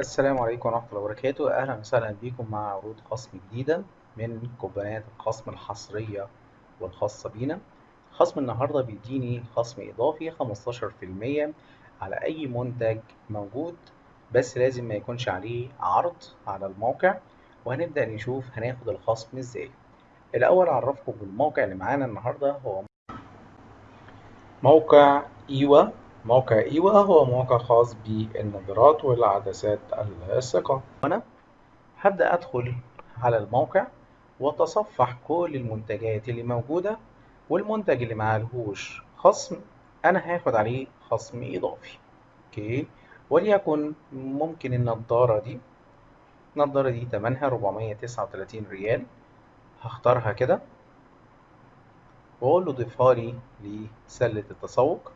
السلام عليكم ورحمة الله وبركاته. أهلا وسهلا بكم مع عروض خصم جديدة من كوبونات الخصم الحصرية والخاصة بينا. خصم النهاردة بيديني خصم إضافي 15% على أي منتج موجود بس لازم ما يكونش عليه عرض على الموقع. وهنبدأ نشوف هناخد الخصم إزاي. الأول أعرفكم بالموقع اللي معانا النهاردة. هو موقع إيوا. موقع إيوا هو موقع خاص بالنظارات والعدسات اللاصقة. أنا هبدأ أدخل على الموقع وأتصفح كل المنتجات اللي موجودة والمنتج اللي معلهوش خصم أنا هاخد عليه خصم إضافي. أوكي؟ وليكن ممكن النضارة دي النضارة دي تمنها 439 ريال. هختارها كده. وأقول له ضيفها لي لسلة التسوق.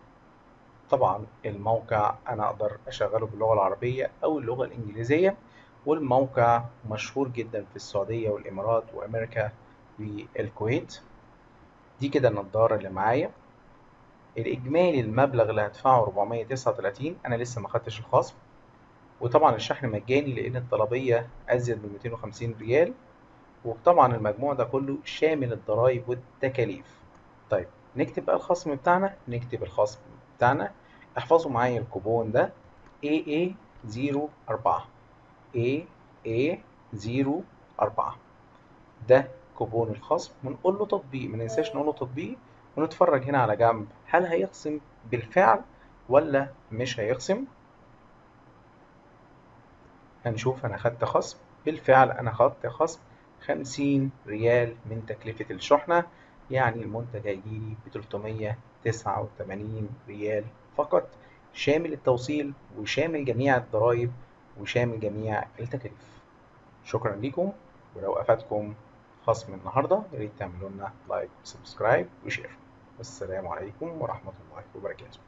طبعا الموقع أنا أقدر أشغله باللغة العربية أو اللغة الإنجليزية والموقع مشهور جدا في السعودية والإمارات وأمريكا والكويت. دي كده النضارة اللي معايا. الإجمالي المبلغ اللي هدفعه 439 أنا لسه ما خدتش الخصم. وطبعا الشحن مجاني لأن الطلبية أزيد من 250 ريال. وطبعا المجموع ده كله شامل الضرايب والتكاليف. طيب نكتب بقى الخصم بتاعنا. نكتب الخصم بتاعنا. احفظوا معايا الكوبون ده. AA04 AA04 ده كوبون الخصم. ونقول له تطبيق. ما ننساش نقول له تطبيق. ونتفرج هنا على جنب. هل هيخصم بالفعل ولا مش هيخصم؟ هنشوف. أنا خدت خصم. بالفعل أنا خدت خصم 50 ريال من تكلفة الشحنة. يعني المنتج هيجيلي ب 389 ريال فقط شامل التوصيل وشامل جميع الضرائب وشامل جميع التكاليف. شكرا لكم ولو أفادكم خصم النهارده يا ريت تعملوا لنا like و subscribe و share والسلام عليكم ورحمة الله وبركاته.